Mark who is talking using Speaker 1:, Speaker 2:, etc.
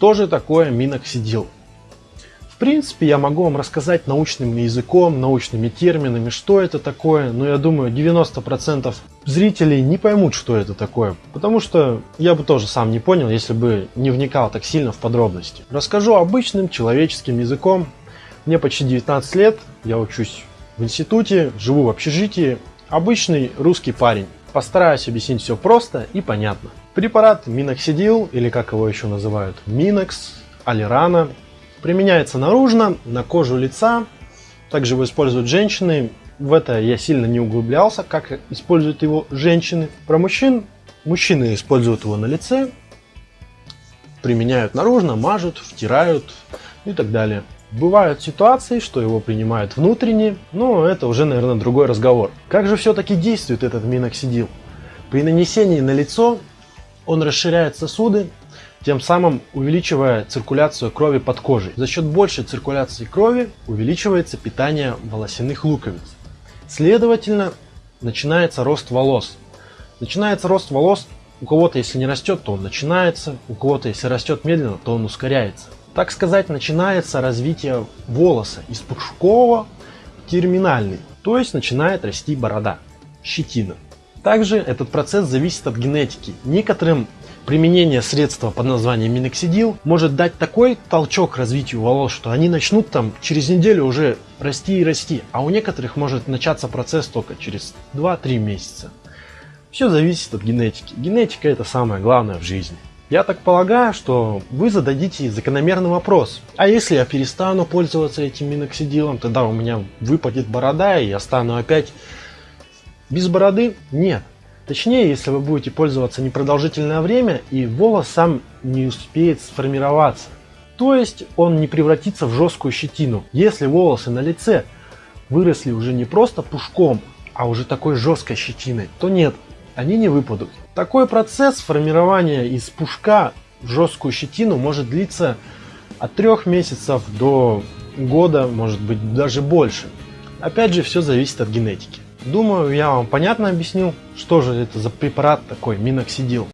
Speaker 1: Что же такое миноксидил? В принципе, я могу вам рассказать научным языком, научными терминами, что это такое, но я думаю, 90% зрителей не поймут, что это такое, потому что я бы тоже сам не понял, если бы не вникал так сильно в подробности. Расскажу обычным человеческим языком. Мне почти 19 лет, я учусь в институте, живу в общежитии, обычный русский парень. Постараюсь объяснить все просто и понятно. Препарат Миноксидил, или как его еще называют, Минокс, Алирана, применяется наружно, на кожу лица. Также его используют женщины. В это я сильно не углублялся, как используют его женщины. Про мужчин, мужчины используют его на лице, применяют наружно, мажут, втирают и так далее. Бывают ситуации, что его принимают внутренне, но это уже, наверное, другой разговор. Как же все-таки действует этот миноксидил? При нанесении на лицо он расширяет сосуды, тем самым увеличивая циркуляцию крови под кожей. За счет большей циркуляции крови увеличивается питание волосяных луковиц. Следовательно, начинается рост волос. Начинается рост волос, у кого-то если не растет, то он начинается, у кого-то если растет медленно, то он ускоряется. Так сказать, начинается развитие волоса из пушкового терминальный, то есть начинает расти борода, щетина. Также этот процесс зависит от генетики. Некоторым применение средства под названием миноксидил может дать такой толчок развитию волос, что они начнут там через неделю уже расти и расти, а у некоторых может начаться процесс только через 2-3 месяца. Все зависит от генетики. Генетика это самое главное в жизни. Я так полагаю, что вы зададите закономерный вопрос. А если я перестану пользоваться этим миноксидилом, тогда у меня выпадет борода и я стану опять без бороды? Нет. Точнее, если вы будете пользоваться непродолжительное время и волос сам не успеет сформироваться. То есть он не превратится в жесткую щетину. Если волосы на лице выросли уже не просто пушком, а уже такой жесткой щетиной, то нет, они не выпадут. Такой процесс формирования из пушка в жесткую щетину может длиться от трех месяцев до года, может быть даже больше. Опять же, все зависит от генетики. Думаю, я вам понятно объяснил, что же это за препарат такой, миноксидил.